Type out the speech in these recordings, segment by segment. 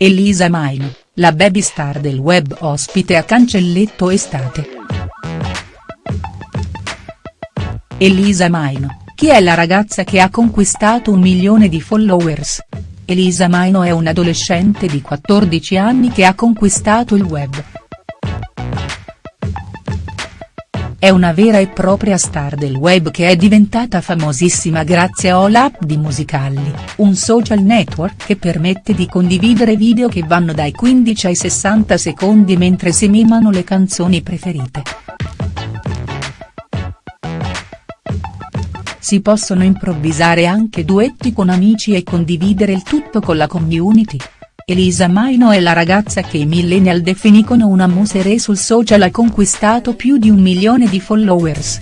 Elisa Maino, la baby star del web ospite a Cancelletto Estate. Elisa Maino, chi è la ragazza che ha conquistato un milione di followers?. Elisa Maino è un'adolescente di 14 anni che ha conquistato il web. È una vera e propria star del web che è diventata famosissima grazie a All di Musicalli, un social network che permette di condividere video che vanno dai 15 ai 60 secondi mentre si mimano le canzoni preferite. Si possono improvvisare anche duetti con amici e condividere il tutto con la community. Elisa Maino è la ragazza che i millennial definiscono una musere sul social ha conquistato più di un milione di followers.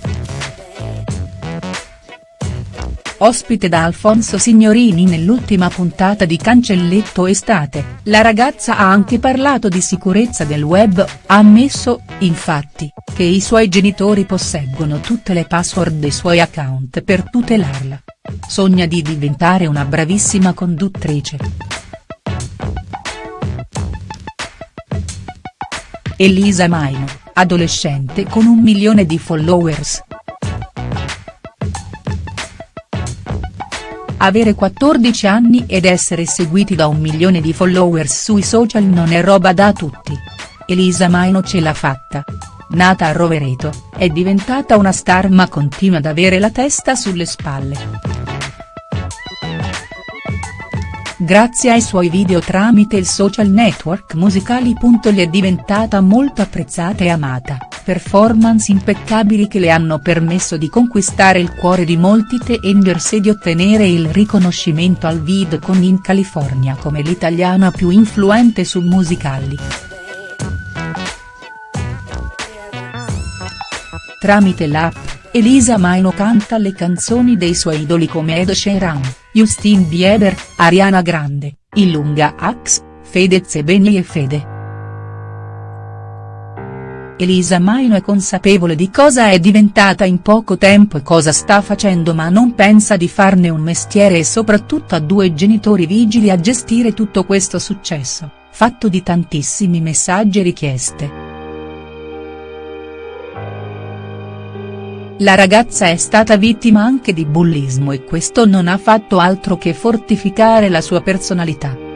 Ospite da Alfonso Signorini nell'ultima puntata di Cancelletto Estate, la ragazza ha anche parlato di sicurezza del web, ha ammesso, infatti, che i suoi genitori posseggono tutte le password dei suoi account per tutelarla. Sogna di diventare una bravissima conduttrice. Elisa Maino, adolescente con un milione di followers. Avere 14 anni ed essere seguiti da un milione di followers sui social non è roba da tutti. Elisa Maino ce l'ha fatta. Nata a Rovereto, è diventata una star ma continua ad avere la testa sulle spalle. Grazie ai suoi video tramite il social network Musicali. Le è diventata molto apprezzata e amata, performance impeccabili che le hanno permesso di conquistare il cuore di molti teenagers e di ottenere il riconoscimento al VidCon in California come l'italiana più influente su Musicali. Tramite l'app, Elisa Maino canta le canzoni dei suoi idoli come Ed Sheeran. Justin Bieber, Ariana Grande, Ilunga Ax, Fedez e Benny e Fede. Elisa Maino è consapevole di cosa è diventata in poco tempo e cosa sta facendo ma non pensa di farne un mestiere e soprattutto ha due genitori vigili a gestire tutto questo successo, fatto di tantissimi messaggi e richieste. La ragazza è stata vittima anche di bullismo e questo non ha fatto altro che fortificare la sua personalità.